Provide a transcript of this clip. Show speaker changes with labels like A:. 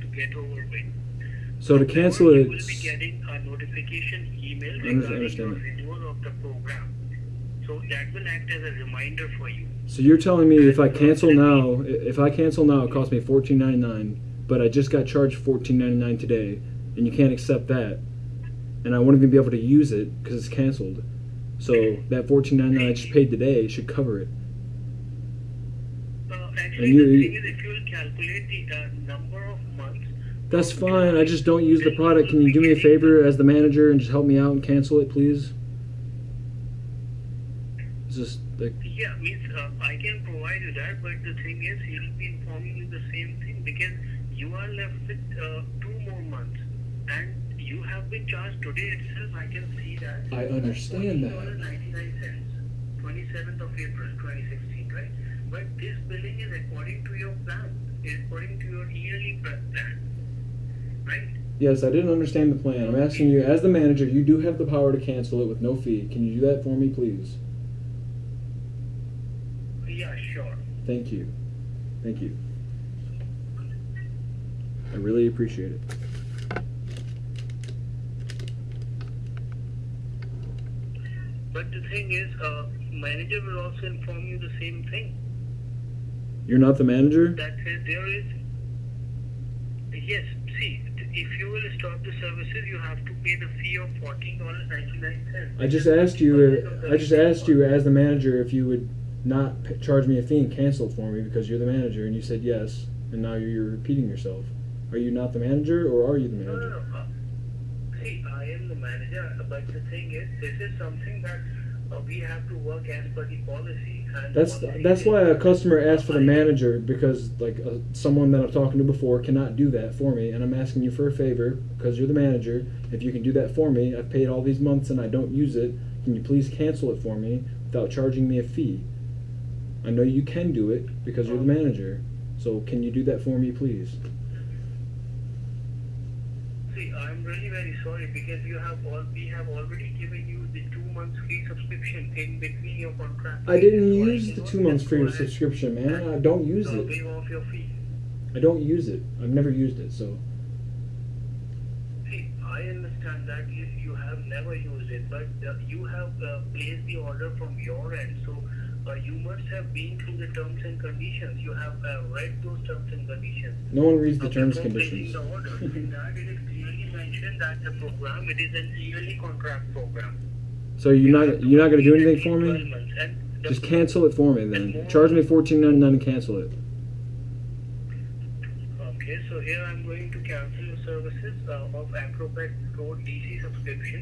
A: to get over with.
B: So to cancel it,
A: you will be getting a notification email regarding
B: understand
A: your
B: that.
A: renewal of the program. So that will act as a reminder for you.
B: so you're telling me if I cancel now, if I cancel now, it costs me fourteen ninety nine, but I just got charged fourteen ninety nine today, and you can't accept that, and I won't even be able to use it because it's canceled. So that fourteen ninety nine I just paid today should cover it.
A: Actually,
B: you-
A: the thing is, if you will calculate the uh, number of months,
B: That's fine. I just don't use the product. Can you do me a favor as the manager and just help me out and cancel it, please? It's just like
A: yeah, means uh, I can provide you that, but the thing is, he will be informing you the same thing because you are left with uh, two more months, and you have been charged today itself. I can see that.
B: I understand that.
A: Ninety-nine cents, twenty-seventh of April, twenty sixteen, right? But this billing is according to your plan, is according to your yearly plan, right?
B: Yes, I didn't understand the plan. I'm asking you, as the manager, you do have the power to cancel it with no fee. Can you do that for me, please?
A: Yeah, sure.
B: Thank you. Thank you. I really appreciate it.
A: But the thing is, uh, manager will also inform you the same thing.
B: You're not the manager?
A: That there is. Yes, see, if you will stop the services, you have to pay the fee of fourteen dollars ninety nine cents.
B: I just asked you. I just asked you as the manager if you would not charge me a fee and cancel it for me because you're the manager, and you said yes. And now you're, repeating yourself. Are you not the manager, or are you the
A: No, no,
B: manager?
A: no. Uh, see, I am the manager, but the thing is, this is something that uh, we have to work as per the policy.
B: That's
A: policy
B: that's why a customer asked for the manager because like uh, someone that I'm talking to before cannot do that for me, and I'm asking you for a favor because you're the manager. If you can do that for me, I've paid all these months and I don't use it. Can you please cancel it for me without charging me a fee? I know you can do it because you're the manager. So can you do that for me, please?
A: See, I'm really very sorry because you have all we have already given you the two months free subscription in between your contract.
B: I didn't use the two months free subscription, man. I don't use it.
A: Waive off your fee.
B: I don't use it. I've never used it. So
A: See, I understand that you, you have never used it, but uh, you have uh, placed the order from your end, so uh, you must have been through the terms and conditions. You have uh, read those terms and conditions.
B: no one reads the
A: Uh,
B: terms
A: and
B: conditions.
A: the order. In that it is clearly mentioned that the program it is an yearly contract program.
B: So you're not you're not gonna do anything for me?
A: months, and the-
B: Just cancel it for me then. Charge me fourteen ninety nine and cancel it.
A: Okay, so here I'm going to cancel your services uh, of Acrobat Pro DC subscription.